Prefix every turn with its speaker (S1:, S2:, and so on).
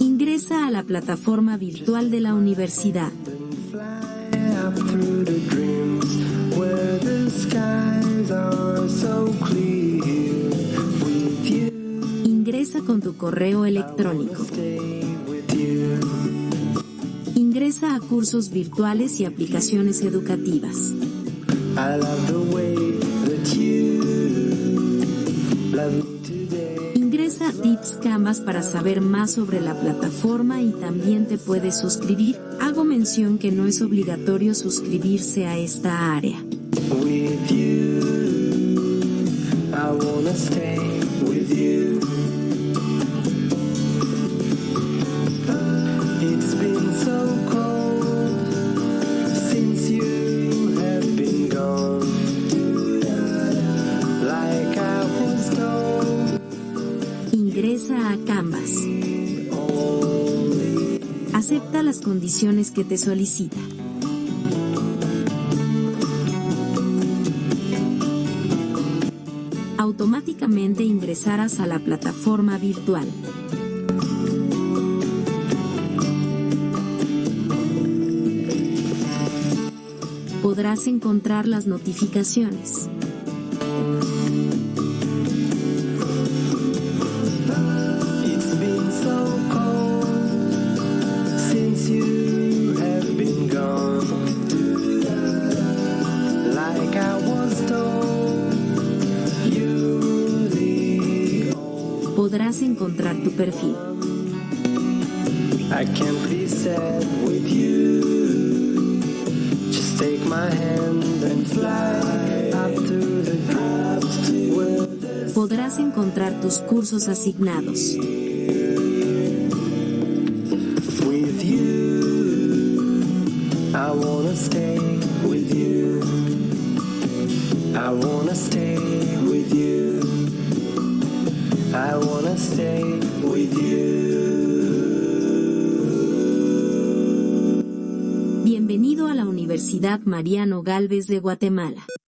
S1: Ingresa a la plataforma virtual de la universidad. Ingresa con tu correo electrónico. Ingresa a cursos virtuales y aplicaciones educativas.
S2: I love the way that you.
S1: Ingresa a Tips Canvas para saber más sobre la plataforma y también te puedes suscribir. Hago mención que no es obligatorio suscribirse a esta área. Ingresa a Canvas. Acepta las condiciones que te solicita. Automáticamente ingresarás a la plataforma virtual. Podrás encontrar las notificaciones.
S2: Since you have been gone. Like I was told, you the
S1: Podrás encontrar tu perfil.
S2: I can't be sad with you. Just take my hand and fly up to the clouds
S1: Podrás encontrar tus cursos asignados.
S2: I wanna stay with you. I wanna stay with you. I wanna stay with you.
S1: Bienvenido a la Universidad Mariano Galvez de Guatemala.